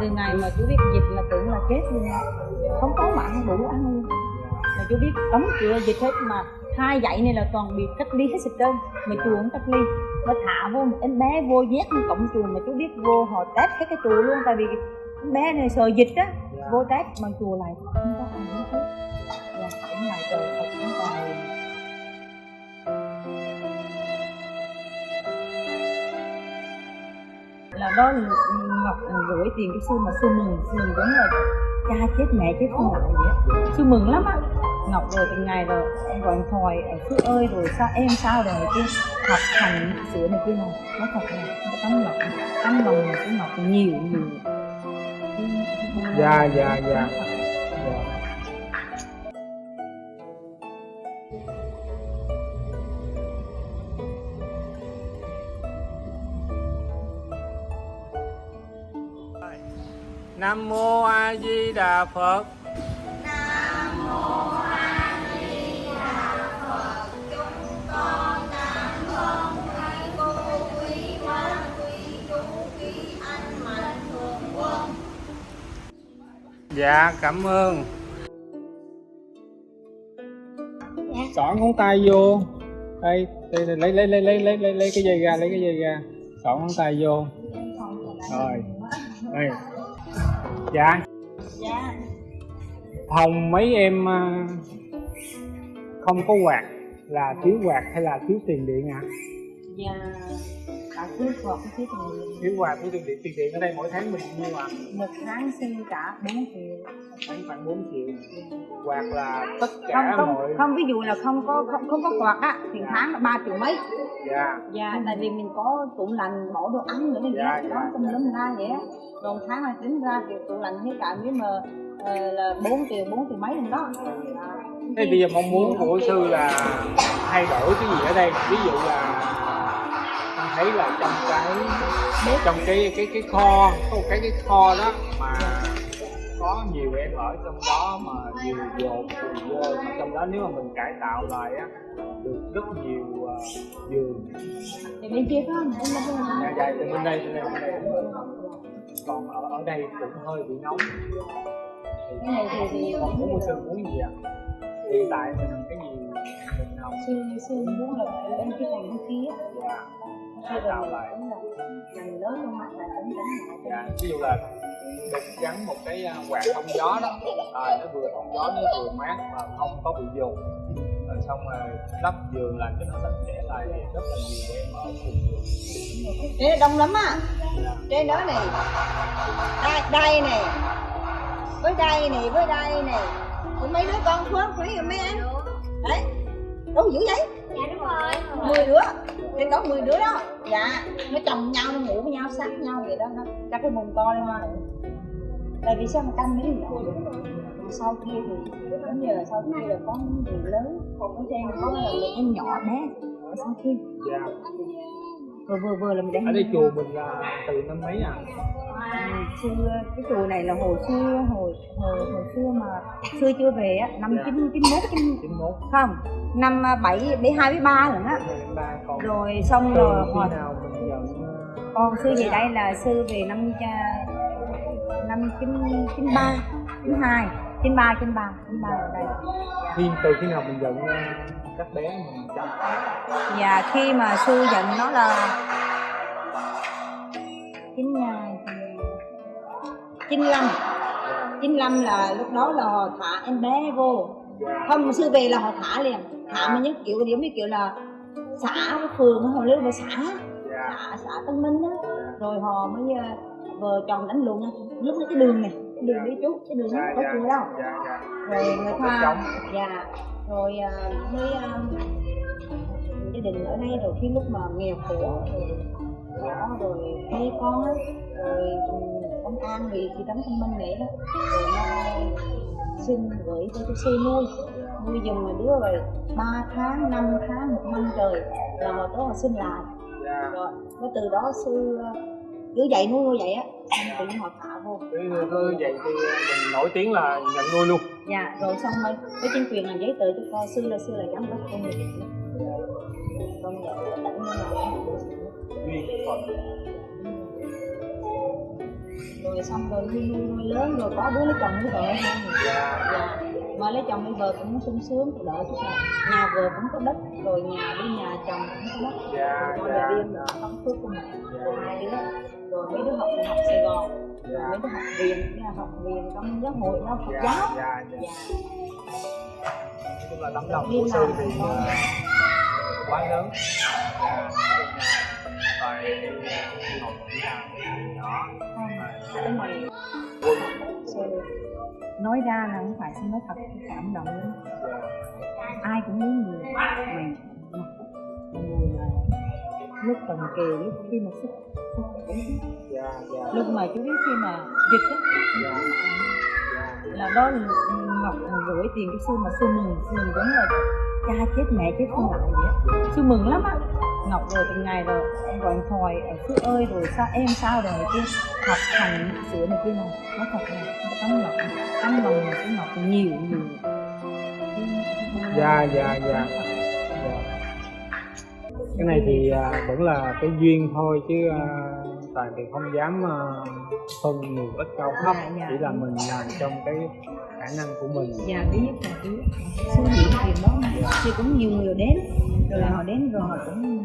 từ ngày mà chú biết dịch là tưởng là chết luôn. Không có mặn đủ ăn. Luôn mà chú biết đóng cửa dịch hết mà hai dãy này là toàn bị cách ly hết sạch trơn. Mà chùa cũng cách ly. Mà thả vô một em bé vô nhét trong cổng chùa mà chú biết vô họ test hết cái chùa luôn. Tại vì em bé này sợ dịch á, vô test mà chùa lại không có ai hết là dạ, cũng ngoài trời thật. Là đó là ngọc ừ, gửi tiền cho sư mà sư mừng sư mừng giống là cha chết, mẹ chết không lại vậy sư mừng lắm á. Ngọc rồi, từng ngày rồi, em gọi điện thoại sư ơi, rồi sao, em sao rồi kia. Học hành sửa này kia này nó thật là nó tấm lòng tấm lòng của ngọc nhiều nhiều. Dạ dạ dạ. Nam mô A Di Đà Phật. Nam mô A Di Đà Phật. Chúng con cảm ơn thầy cô quý quan quý chú quý anh mạnh thường quân. Dạ cảm ơn. chọn ngón tay vô. Đây, đây, đây lấy lấy lấy lấy lấy lấy cái dây ra, lấy cái dây ra. chọn ngón tay vô. Rồi. Đây. Dạ. dạ Phòng mấy em à, không có quạt là thiếu quạt hay là thiếu tiền điện ạ? À? dạ cả thứ hoặc thứ tiền Thiếu quạt thiếu tiền điện, tiền điện ở đây mỗi tháng mình ạ? À? một tháng sư trả 4 triệu Tháng khoảng 4 triệu. Quạt là tất không cả không mọi không ví dụ là không có không, không có quạt á thì tháng là ba triệu mấy dạ dạ tại vì mình có tủ lạnh bỏ đồ ăn nữa này Dạ, dạ, dạ. đó trong lâm la vậy á một tháng là tính ra thì tủ lạnh với cả nếu mà ờ, là 4 triệu 4 triệu mấy lần đó Dạ. Thế bây giờ mong muốn của sư là thay đổi cái gì ở đây? Ví dụ là thấy là trong cái trong cái cái cái kho có một cái cái kho đó mà có nhiều em ở trong đó mà nhiều dột nhiều mà trong đó nếu mà mình cải tạo lại á được rất nhiều ờ, giường. Bên kia có không? Dạ dạ bên đây bên đây bên đây còn ở ở đây cũng hơi bị nóng. Cái này thì thì còn muốn của sư muốn gì ạ? Hiện tại mình cái gì mình học sư sư muốn là bên cái thành bên kia dạ cải tạo rồi lại? cũng dành lớn trong mặt là cũng đánh lại dạ ví dụ là được gắn một cái à, quạt thông gió đó. À, nó vừa thông gió nó vừa mát mà không có bị dùng. Rồi xong rồi lắp giường làm cho nó sạch sẽ lại thì rất là nhiều em ở cùng giường Đây đông lắm á. Dạ. trên đó này đây, đây này với đây này với đây này với mấy đứa con phớt mấy mấy anh đấy. Đâu dữ vậy? Dạ đúng rồi. mười đứa trên đó 10 đứa đó. Dạ nó chồng nhau nó ngủ với nhau sát nhau vậy đó nó chắc cái mùng to lên mà tại vì sao mà canh mấy nhỏ sau kia thì như là sau kia là có người lớn còn ở trên có là một em nhỏ bé. Ở sau kia. Dạ. Vừa vừa vừa là mình để ở đây chùa mình là từ năm mấy à xưa cái chùa này là hồi xưa hồi hồi hồi xưa mà xưa chưa về á năm Dạ. chín chín mốt chín không năm bảy bảy hai bảy ba lần á còn rồi xong rồi hồi nhận ờ, con sư về đây là sư về năm năm chín chín ba chín hai chín ba chín ba chín ba ở đây. Khi từ khi nào mình nhận ờ, các bé mình chăm và khi mà sư giận nó là chín à, chín lăm. chín lăm là lúc đó là họ thả em bé vô. Không sư về là họ thả liền. Thả mà nhất kiểu như kiểu là xã phường họ lưu về xã dạ xã xã Tân Minh á. Rồi họ mới ờ, vợ chồng đánh nhau lúc đó cái đường này cái đường đi chú cái đường đó dạ có dạ chùa đâu. dạ dạ. Rồi người ta dạ rồi à, mới à, gia đình ở đây rồi khi lúc mà nghèo khổ rồi đó rồi mê con á rồi ừ, công an bị thị trấn thông minh đó. Rồi nó xin gửi cho cho sư nuôi. Nuôi dùng mà đứa rồi ba tháng năm tháng một năm trời là họ tới họ xin lại. Dạ. Rồi nó từ đó sư ờ, cứ dạy nuôi nuôi vậy á. Tự nhiên họ thả vô. Cứ cứ vậy thì mình nổi tiếng là nhận nuôi luôn. Dạ rồi xong rồi với chính quyền làm giấy tờ cho con sư là sư là giám đốc công nghiệp công nhận là tỉnh là duyên phận rồi xong rồi nuôi lớn rồi có đứa lấy chồng lấy vợ người dạ dạ mà lấy chồng lấy vợ cũng sung sướng đỡ chút nào. Nhà vợ cũng có đất rồi nhà đi nhà chồng cũng có đất. Dạ rồi dạ nhà riêng là tâm phước của mình. Rồi hai đứa. Rồi mấy đứa học học Sài Gòn rồi mấy đứa học viện học viện trong giáo hội Phật dạ giáo dạ. Dạ. Dạ chung là tấm lòng của sư thì con. ờ, quá lớn. Dạ, nói ra là không phải xin nói thật cảm động lắm. Ai cũng muốn người mình người là lúc cần kề lúc khi mà sức lúc mà chú biết khi mà dịch á, là đó ngọc gửi tiền cho sư mà sư mừng mừng giống là cha chết, mẹ chết không lại vậy sư mừng lắm á ngọc rồi từng ngày rồi. Em gọi điện thoại ở sư ơi rồi sao em sao rồi? Kia. Học hành sửa này kia này nó thật là tấm lòng tấm lòng của ngọc nhiều nhiều. Dạ dạ dạ. Dạ. cái này thì à, vẫn là cái duyên thôi chứ à, toàn thì không dám à, phân nhiều ít cao thấp Dạ, dạ. chỉ là mình làm trong cái khả năng của mình và biết là biết số lượng tiền đó thì cũng nhiều người đến rồi họ đến rồi họ cũng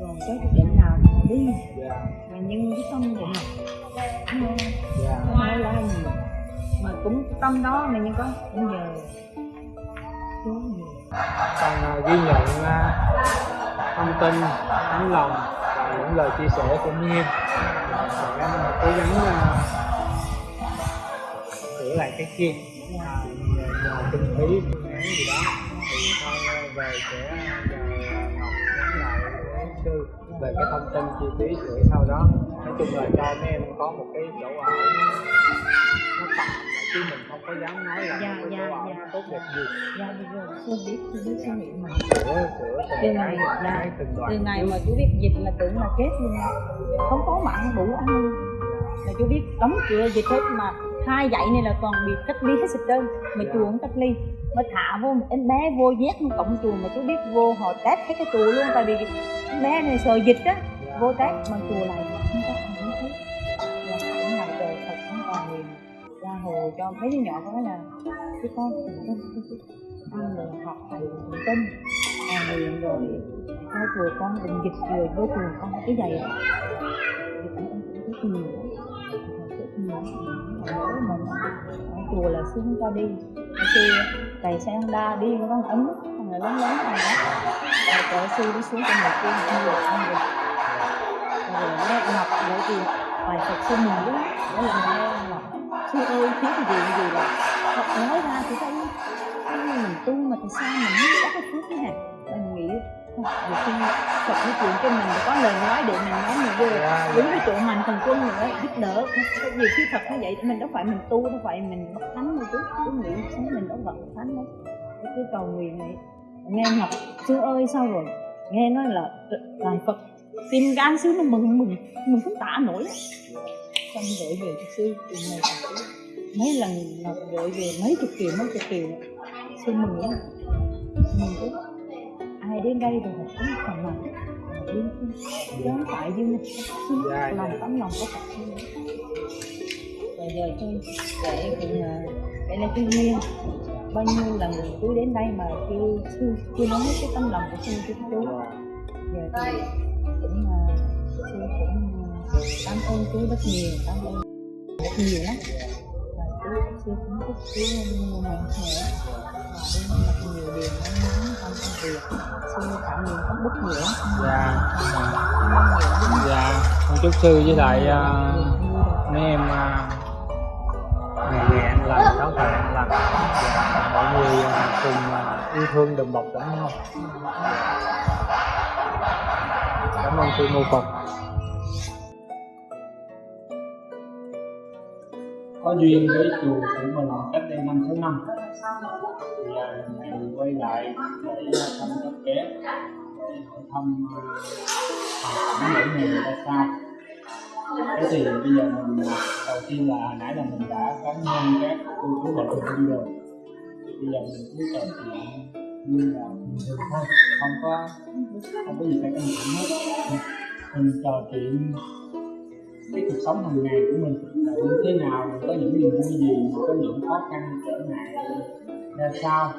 rồi tới cái điểm nào họ đi mà nhưng cái tâm của họ, không nói lá nhiều mà cũng tâm đó mà nhưng có cũng giờ xuống nhiều ghi nhận à, thông tin tấm lòng và những lời chia sẻ của Miên sẽ cố gắng à, lại cái kia. À, nhờ kinh phí phương án gì đó thì thôi về sẽ nhờ Ngọc nhắn lại với sư về cái thông tin chi phí rồi sau đó nói chung là cho mấy em có một cái chỗ ở nó tạm chứ mình không có dám nói là Dạ, một cái dạ, ở dạ. nó tốt đẹp gì dạ được rồi. Sư biết sư biết suy nghĩ mà. Sửa sửa từ từng ngày là từ ngày mà chú biết dịch là tưởng là kết luôn. Không có mạng đủ ăn. Là chú biết đóng cửa dịch hết mà hai dãy này là còn bị cách ly hết sạch trơn. Mà chùa cũng cách ly. Mà thả vô một em bé vô nhét trong cổng chùa mà chú biết vô họ test hết cái chùa luôn. Tại vì em bé này sợ dịch á vô test mà chùa này không có không thấy là cũng là trời thật cũng còn liền ra hồ cho mấy đứa nhỏ có là cái con ăn rồi học thầy niệm tin. À liền rồi theo chùa con định dịch rồi vô chùa con cái giày thì cũng cũng rất nhiều rất mình ở chùa là xuống cho đi. Khi thầy sang đa đi con ấm thằng này lớn lớn này đó. Rồi cỡ sư đi xuống cho mình kia không được không được. Rồi nó ngọc lại thì bài Phật sư mình đó mỗi lần nghe ngọc. Sư ơi, thiếu gì gì là Phật nói ra thì thấy thấy mình tu mà tại sao mình không có cái phước thế hả? Mình nghĩ nhiều khi Phật nói chuyện cho mình có lời nói để mình nói mình vô Dạ, đúng dạ. cái chỗ mạnh thần quân nữa giúp đỡ. Nhiều khi Phật như vậy mình đâu phải mình tu đâu phải mình bắt thánh đâu chú chú nghĩ sống mình đâu vật thánh đâu. Cái cứ cầu nguyện này nghe ngọc sư ơi sao rồi? Nghe nói là đàn Phật. Tim gan sư nó mừng mừng mừng không tả nổi. Xong gửi về cho sư từ này mấy lần gửi về mấy chục triệu mấy chục triệu. Sư mừng lắm. Mừng lắm ai đến đây rồi họ cũng phần lòng không phải như Dạ, lòng tấm lòng của Phật rồi giờ tôi để cũng là đây là cái duyên bao nhiêu lần tôi đến đây mà chưa chưa chưa nói hết cái tấm lòng của sư cho chú giờ thì cũng là sư cũng à, cảm ơn chú rất nhiều cảm ơn rất nhiều lắm. Và chú sư cũng thích chú mạnh khỏe và đi gặp nhiều điều nó nhắn trong công việc sư cảm nhận có bất nhiều dạ dạ con chúc sư với lại uh, mấy em à, ngày ngày an lành sáu thời an mọi người à, cùng uh, yêu thương đùm bọc lẫn nhau. Cảm ơn sư mô phật có duyên với chùa của mình cách đây năm sáu năm. Thì à, mình quay lại để à, thăm các bé. Để hỏi à, thăm những người người ta sao thế thì bây giờ mình đầu tiên là hồi nãy là mình đã có nhân các cô chú và phụ huynh rồi. Thì bây giờ mình cứ trò chuyện như là bình thường thôi. Không có không có gì phải căng thẳng hết. Mình trò chuyện cái cuộc sống hàng ngày của mình là như thế nào có những niềm vui gì có những khó khăn trở ngại ra sao?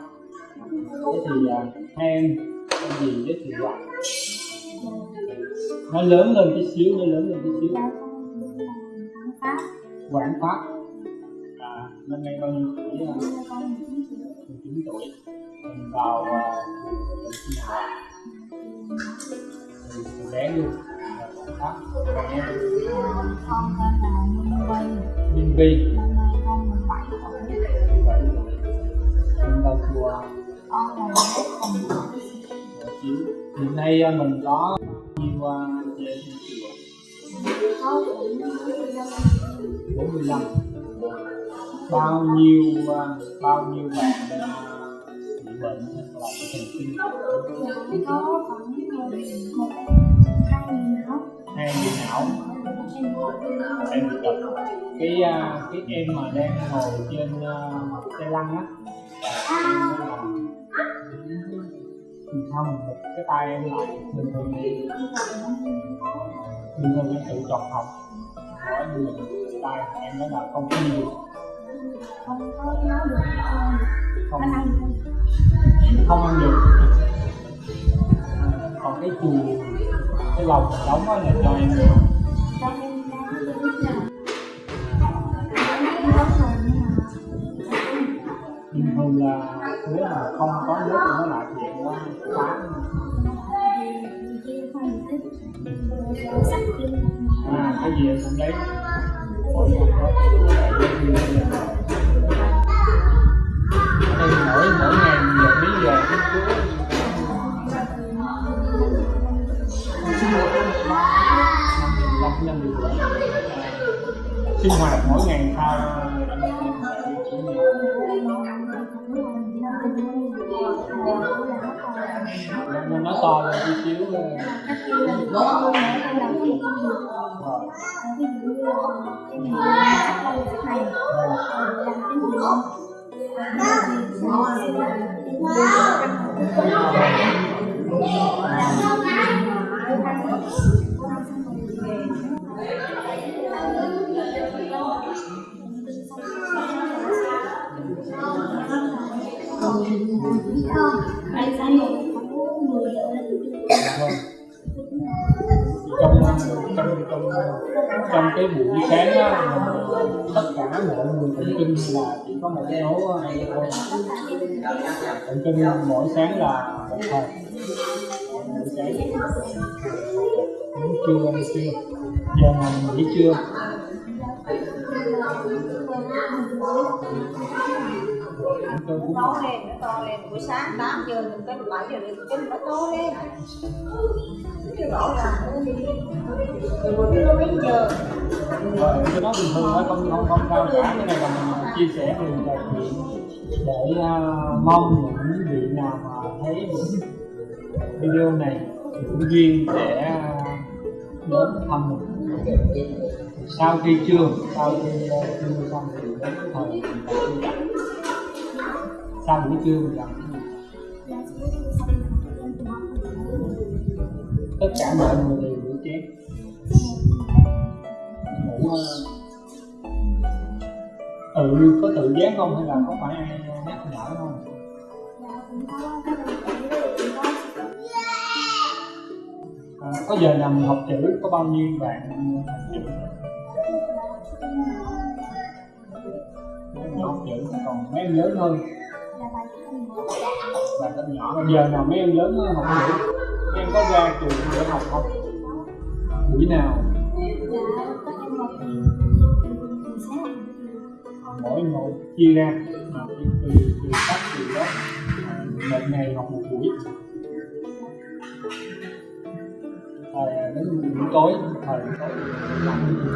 Thế thì à, hai em em gì giới thiệu lại. Nó lớn lên tí xíu nó lớn lên tí xíu. Dạ. Quảng pháp. À, năm nay bao nhiêu tuổi à? con 19 tuổi. Mình vào trường sinh hoạt từ bé luôn là con tên là Minh Vi năm nay con 17 tuổi vậy chùa con là hiện nay mình có nhiều à, trên chùa có cũng 45 bao nhiêu bao nhiêu bạn bị bệnh hoặc là thần kinh có khoảng một hay bị não em bị tật cái à, cái em mà đang ngồi trên à, xe lăn á, thì không cái tay em lại bình thường bình thường em tự chọn học. Mỗi người tay em nói là không có nhiều. Không có nói được không ăn không. Không ăn được. Còn cái chùi cái lồng đóng ở là cho em được. Rồi bình thường là nếu mà không có nước thì nó lại chuyện quá quá. À cái gì em cũng lấy. Ở đây mỗi mỗi năm năm được sinh hoạt mỗi ngày sao nên nó to lên tí xíu rồi trong trong trong trong cái buổi sáng đó tất cả mọi người cũng kinh là chỉ có một cái số này thôi. Cũng kinh mỗi sáng là một thôi sáng ăn trưa ăn trưa giờ nào mình nghỉ trưa to lên nó to lên buổi sáng 8 giờ mình tới 7 giờ mình kinh nó to lên cái rõ ràng rồi giờ cái đó bình thường thôi không không không sao cả. Cái này là mình chia sẻ về trò chuyện để uh, mong những vị nào mà thấy những video này thì cũng duyên sẽ uh, đến thăm mình sau khi chưa, sau khi ờ, chưa xong thì đến thời đi gặp. Sau buổi trưa mình gặp tất cả mọi người đều rửa chén ngủ tự ừ, có tự giác không hay là có phải ai nhắc nhở không? Có giờ nào mình học chữ, có bao nhiêu bạn học chữ? Chữ còn mấy em lớn hơn. Bạn rất nhỏ hơn giờ nào mấy em lớn hơn học chữ? Em có ra trường để học không? Buổi nào? Mỗi một chia ra. Từ từ từ sách từ đó à, một ngày học một đến buổi tối thời tối làm cái gì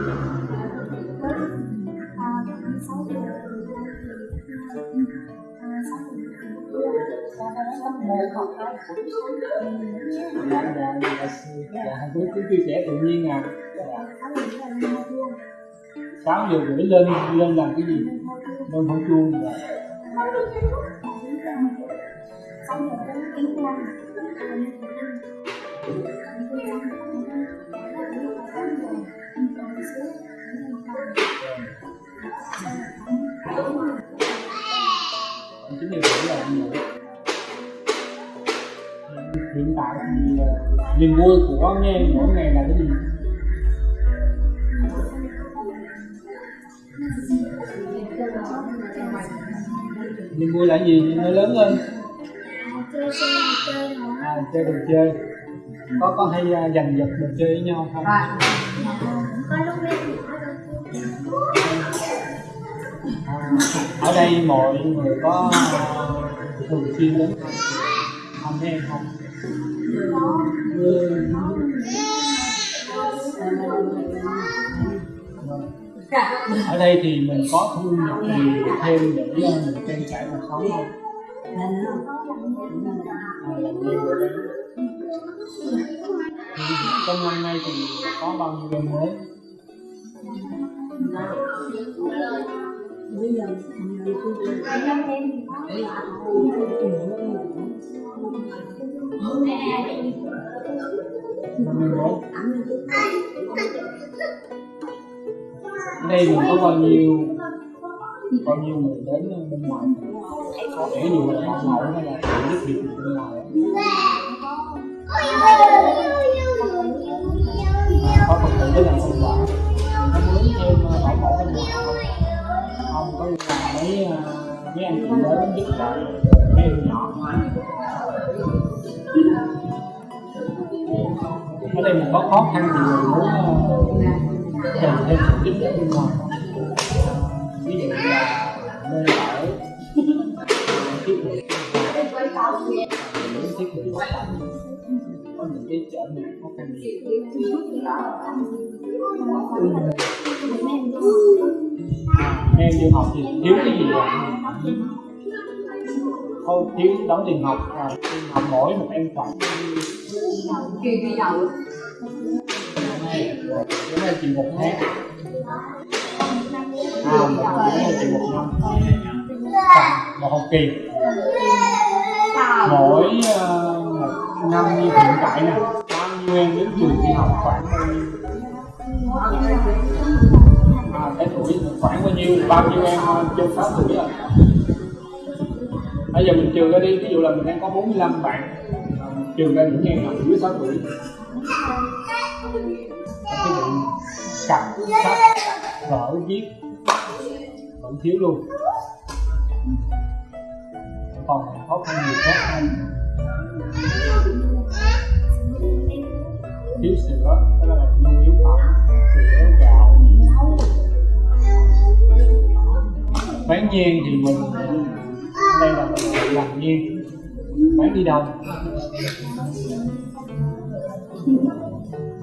cứ cứ chia sẻ tự nhiên à sáu giờ rưỡi lên lên làm cái gì? Lên thổi chuông. Dạ hiện niềm vui của nghe mỗi ngày là cái gì? Niềm vui là gì? Nó lớn lên. Chơi à, chơi đồ chơi. Có có hay uh, giành giật đồ chơi với nhau không? À, ở đây mọi người có à, thường xuyên đến. Không mấy em không? ở đây thì mình có thu nhập gì thêm để ờ, mình trang trải cuộc sống không? Trong năm nay thì có bao nhiêu đồng mới? bây giờ 11 đây mình có bao nhiêu bao nhiêu người đến bên ngoài ví dụ là bạn mẫu hay là bạn giúp việc bên ngoài. À, có phật tử tới làm sinh hoạt. Có muốn à, thêm bảo mẫu bên ngoài không không, có là mấy à, mấy anh chị lớn giúp đỡ mấy em nhỏ ở đây mình có khó khăn thì mình muốn ờ, cần thêm sự giúp đỡ bên ngoài ví dụ là nơi ở. Thiết bị những thiết bị. Có những cái trở ngại khó khăn gì em du học thì thiếu cái gì ạ không thiếu đóng tiền học à, tiền học mỗi một em khoảng kỳ đi đầu. Cái này chỉ một tháng. À một này chỉ một năm. Một học kỳ. Mỗi ờ, một năm như hiện tại nè bao nhiêu em đến trường đi học khoảng bao nhiêu à, cái tuổi khoảng bao nhiêu bao nhiêu em chưa trên 6 tuổi rồi? Bây giờ mình trừ ra đi ví dụ là mình đang có 45 bạn ờ, mình trừ ra những em nào dưới 6 tuổi. Cái vụ cặp sách vở viết vẫn thiếu luôn. Còn khó khăn nhiều khó khăn. Thiếu sữa đó là nhu yếu phẩm. Nhiên thì mình đây là làm nhiên bán đi đâu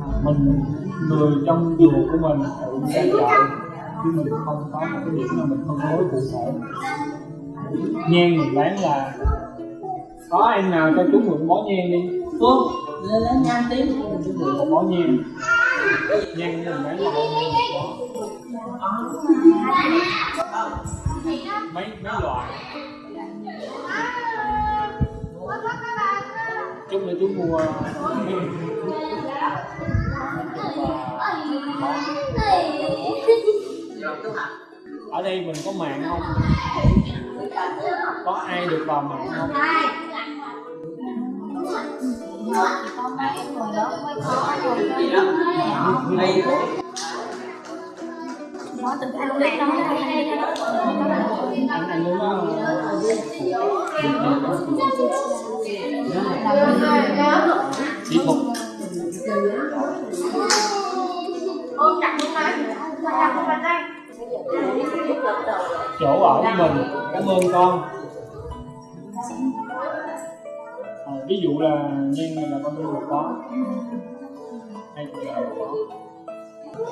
à, mình, người trong chùa của mình tự ra chợ, chứ mình không có một cái điểm mà mình phân phối cụ thể. Nhang mình bán là, có em nào cho chú mượn bó nhiên đi. Phương lên lên, nhanh tí. Chú mượn một bó nhiên nhang mình bán là bao nhiêu bó mấy mấy loại chút nữa chú mua ở đây mình có mạng không? Có ai được vào mạng không? Có mấy người lớn mới có rồi. Đây có từng ăn này nó hay hay đó anh đó ôm chặt luôn đây chặt luôn bàn tay. chỗ ở của mình cảm ơn con à, ví dụ là nhân này là con nuôi một bó hay là có một trong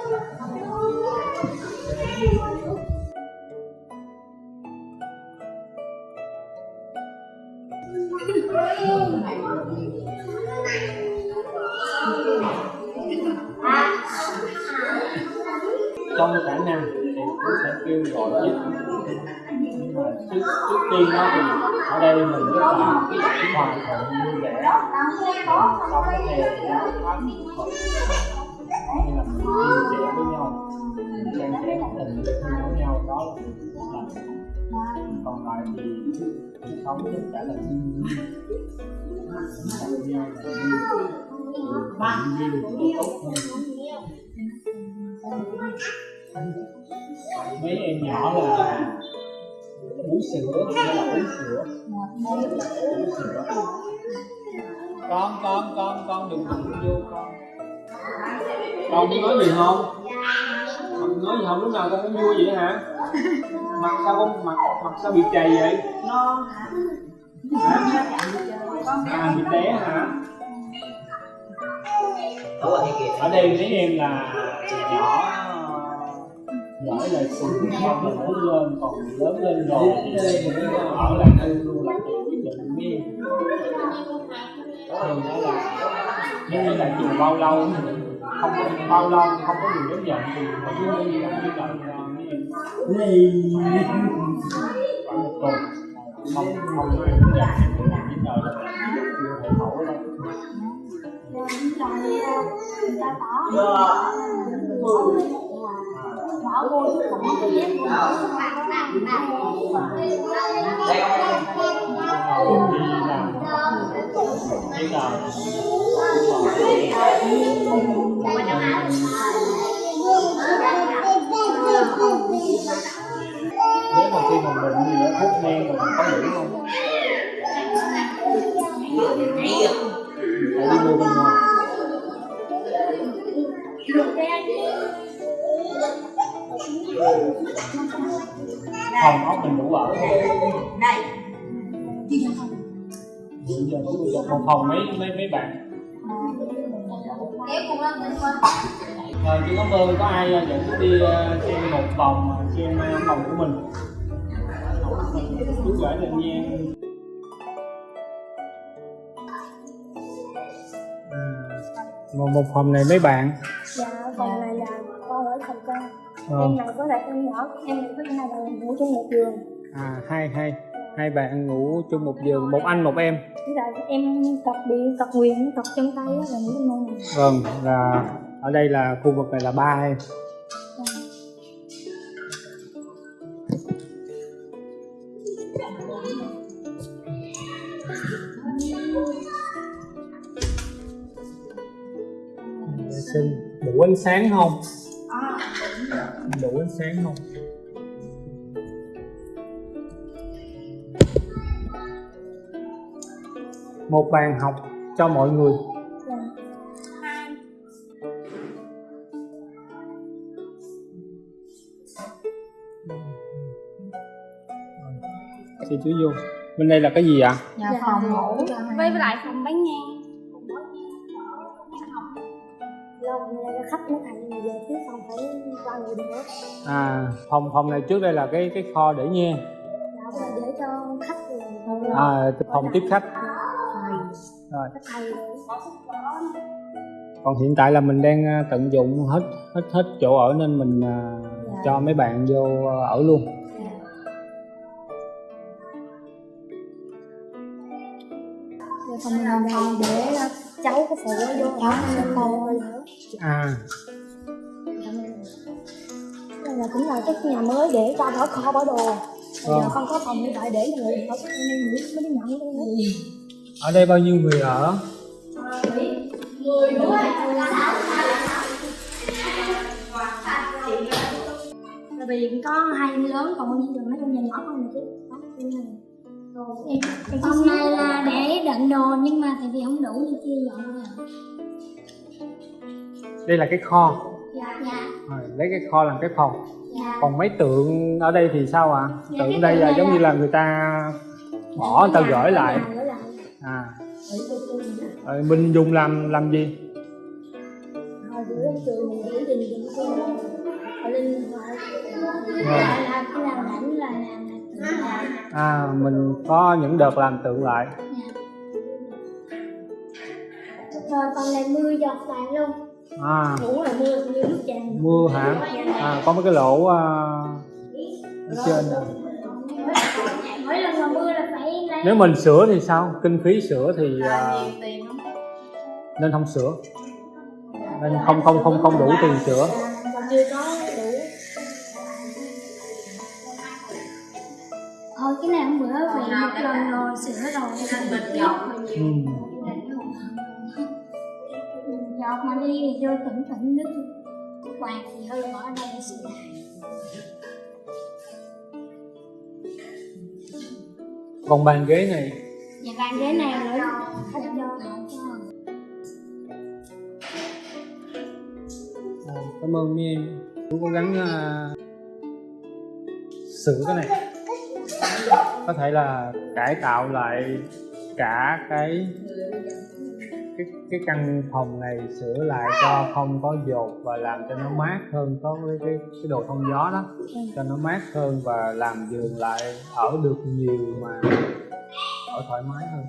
khả năng thì cũng sẽ kêu gọi giúp. Nhưng mà trước trước tiên đó thì ở đây mình rất là hòa thuận vui vẻ. Sống theo hay là mình chia sẻ với nhau. Mình san sẻ tình thương với nhau, đó là mình làm. Còn còn lại thì sống tất cả là thiên nhiên. Gặp nhau là duyên. Nhiên tốt hơn. Mấy em nhỏ là bú sữa, hay là uống sữa? Uống sữa. Con con con con đừng đụng vô con con muốn nói gì không? Con nói gì không? Lúc nào con cũng vui vậy hả? Mặt sao con mặt mặt sao bị chày vậy? Nó hả? À bị té hả? Ở đây mấy em là nhỏ. Giỏi là sự con là lớn lên còn lớn lên rồi. Thì ở lại đây luôn là tự quyết định mấy em. Đó là như là chừng bao lâu? Không có bao lâu không có điều đến giận thì phải cứ đi làm như vậy là mấy em khoảng một tuần không không có đến giận chỉ đợi là chưa thể thổi đâu. Bảo nếu mà khi mình bệnh gì đó thuốc men mình có đủ không phải đi mua bên ngoài phòng ốc mình đủ ở. Không này. Bây giờ có được một phòng mấy mấy mấy bạn. Kéo cùng lên rồi chị cảm ơn có ai ờ, dẫn tôi đi ờ, xem một vòng ờ, xem ờ, phòng của mình? Chú gửi lên nha. Một một phòng này mấy bạn Em này có lại em nhỏ, em này có hai bạn ngủ chung một giường. À hai hai hai bạn ngủ chung một giường một anh một em. Với lại em cặp bị cặp quyền, cặp chân tay là ngủ trong ngôi này. Vâng là ở đây là khu vực này là ba em. Vệ sinh. Đủ ánh sáng không đủ ánh sáng không? Một bàn học cho mọi người. Dạ. chị chú vô bên đây là cái gì ạ? Nhà phòng ngủ Với lại phòng bán ngang Lâu là khách nó thành giờ phía phòng phải qua người nữa. À phòng phòng này trước đây là cái cái kho để nhang Dạ, để cho khách à phòng tiếp khách. Dạ, rồi. Còn hiện tại là mình đang à, tận dụng hết hết hết chỗ ở nên mình à, Dạ. cho mấy bạn vô à, ở luôn. Giờ phòng để uh, cháu có phụ vô ở nên con ơi nữa à. Đây là cũng là cái nhà mới để cho bỏ kho bỏ đồ. Giờ không có phòng như vậy để người ở mới đi nhận ở đây bao nhiêu người ở? Tại vì có hai lớn còn bao nhiêu giờ mấy con nhà nhỏ không mà chứ. Em. Em Phòng này là để đựng đồ nhưng mà tại vì không đủ nên chia dọn rồi đây là cái kho. Dạ Dạ. Rồi, lấy cái kho làm cái phòng. Dạ. Còn mấy tượng ở đây thì sao ạ? Dạ, tượng đây là giống như là người ta bỏ người ta gửi lại. À. Rồi mình dùng làm làm gì? À mình có những đợt làm tượng lại. Rồi còn lại mưa giọt lại luôn à. Ngủ là mưa như nước tràn mưa hả? À có mấy cái lỗ à, ở trên. nè Mỗi lần mà mưa là phải lấy nếu mình sửa thì sao? Kinh phí sửa thì à, nên không sửa. Nên không không không không đủ tiền sửa. Và chưa có đủ. Thôi cái này hôm bữa bị một lần rồi sửa rồi. Anh bịch giọt ừ. Giọt mà đi thì vô tỉnh tỉnh nước quạt thì hư bỏ đây để sửa lại còn bàn ghế này? Nhà bàn ghế này nữa hết vô à, cảm ơn mấy em cũng cố gắng à, sửa cái này. Có thể là cải tạo lại cả cái cái căn phòng này sửa lại cho không có dột và làm cho nó mát hơn có cái cái, cái đồ thông gió đó. Cho nó mát hơn và làm giường lại ở được nhiều mà ở thoải mái hơn.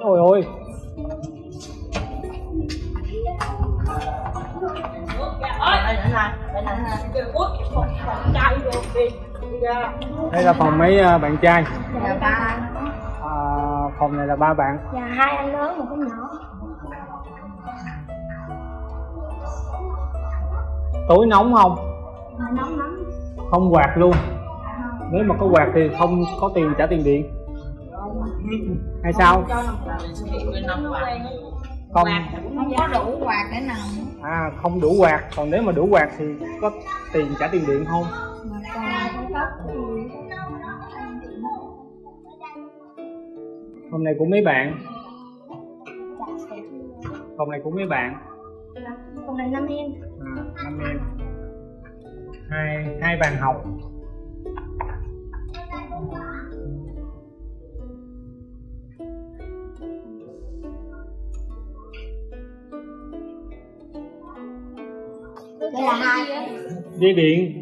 Ôi ôi đây là phòng mấy à, bạn trai? Ba phòng này là ba bạn. Dạ hai anh lớn một cái nhỏ. Tối nóng không? Mà nóng lắm. Không quạt luôn. Nếu mà có quạt thì không có tiền trả tiền điện. Hay sao? Không. Không có đủ quạt để nằm. À không đủ quạt. Còn nếu mà đủ quạt thì có tiền trả tiền điện không? Mà phòng này của mấy bạn? Phòng này của mấy bạn? Còn này năm em. À, năm em. Hai hai bàn học. Đây là hai. Dây điện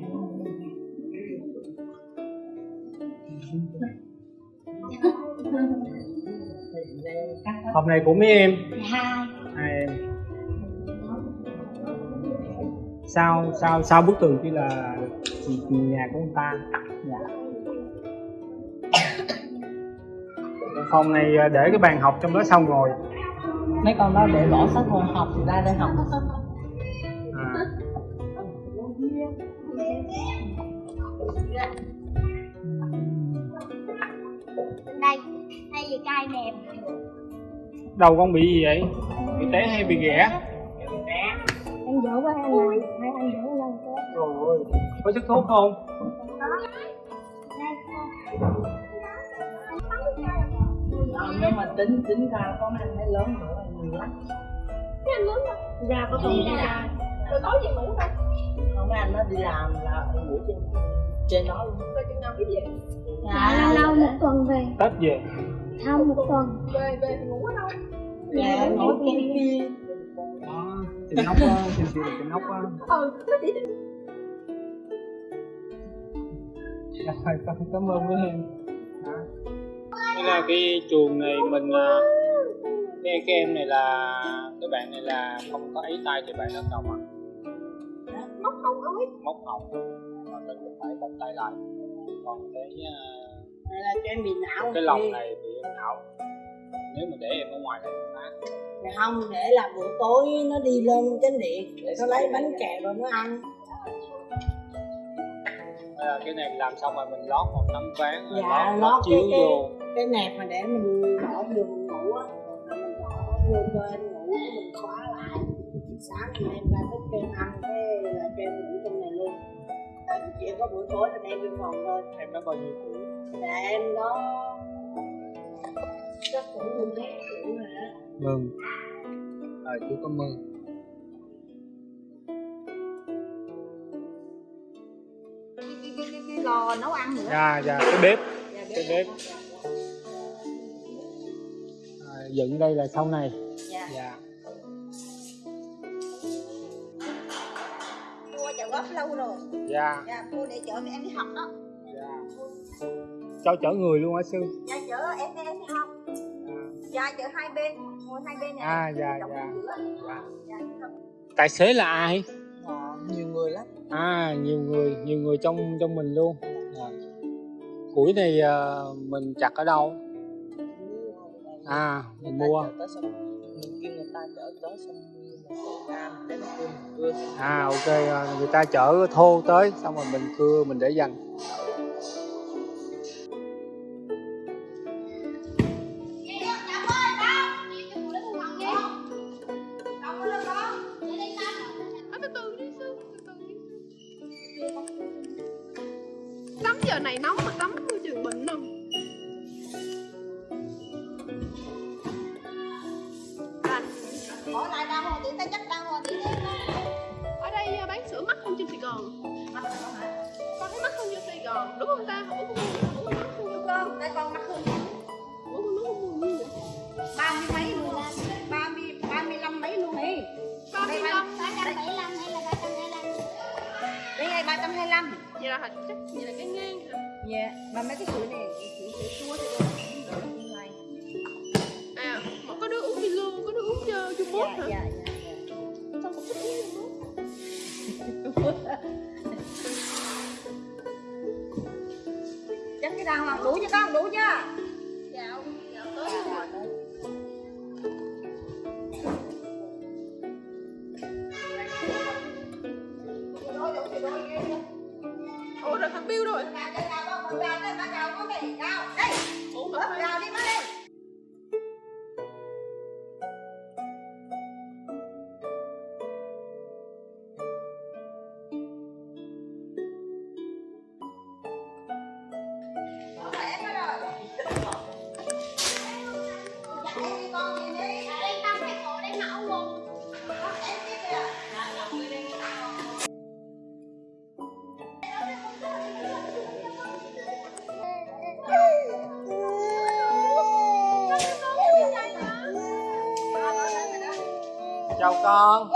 phòng này của mấy em? Hai. Hai em. Sau sau sau bức tường kia là nhà của ông ta? Dạ. Phòng này à, để cái bàn học trong đó sau ngồi mấy con đó để bỏ sách vô học thì ra đây học. À. đây đây là cay đẹp đầu con bị gì vậy? Bị té hay bị ghẻ? Em dỗ với anh này hai anh dỗ lên cái rồi ơi có sức thuốc không? Ờ, nhưng mà tính tính ra có mấy anh thấy lớn nữa là nhiều lắm. Ra có tuần đi ra Rồi tối về ngủ thôi không mấy anh nó đi làm là ngủ trên trên đó luôn. Rồi chừng nào biết về? Dạ. Lâu lâu một tuần về. Tết về không một tuần Về về thì ngủ ở đâu? Nhà trên kia đó trên nóc á trên kia là trên nóc á Ừ nó chỉ Rồi, cảm, cảm ơn mấy em. Đây là cái chuồng này mình à, cái, cái em này là cái bạn này là không có ấy tay thì bạn nó đồng à móc không ơi móc hồng mà mình cũng phải bông tay lại. Còn cái này là cho em bị não cái lòng này bị em não nếu mà để em ở ngoài này phá Dạ không để là buổi tối nó đi lên chánh điện để nó lấy bánh kẹo rồi nó ăn. Là cái này làm xong rồi mình lót một tấm ván rồi Dạ, lót, lót chiếu cái- cái- vô cái nẹp mà để mình bỏ giường ngủ á. Mình bỏ vô em ngủ mình khóa lại. Sáng mình em ra thức cho em ăn cái là cho em ngủ trong này luôn. Tại chỉ có buổi tối là đem lên phòng thôi. Em nó bao nhiêu tuổi? Là em đó chắc cũng hơn hai tuổi rồi đó. Mừng rồi chú mừng cái, cái, cái, cái lò nấu ăn nữa. Dạ dạ cái bếp. Dạ, cái bếp. à, dựng đây là sau này. Dạ. dạ. Mua chợ góp lâu rồi. Dạ. Dạ mua để chở em đi học đó. Dạ. Cho chở người luôn hả sư. Dạ dạ chở hai bên. Ngồi hai bên này. À, dạ, dạ. giữa. dạ. dạ tài xế là ai? Dạ, nhiều người lắm. À nhiều người nhiều người trong trong mình luôn. Dạ. củi này à, mình chặt ở đâu? À mình mua. à ok à, người ta chở thô tới xong rồi mình cưa mình để dành hơn đúng không ta mắc đúng không tại con mắc hơn ủa con ba mươi mấy luôn ba mươi ba mươi lăm mấy luôn đi ba mươi lăm Ba trăm bảy mươi lăm hay là ba trăm hai mươi lăm? đây này ba trăm hai mươi lăm vậy là chắc vậy là cái ngang hả dạ mà mấy cái sữa này sữa sữa chua thì à mà có đứa uống Milo có đứa uống uh, Trung dạ hả dạ dạ sao cũng uống Quốc hoàng đủ chưa con? Đủ chưa? 当